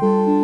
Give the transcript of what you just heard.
Música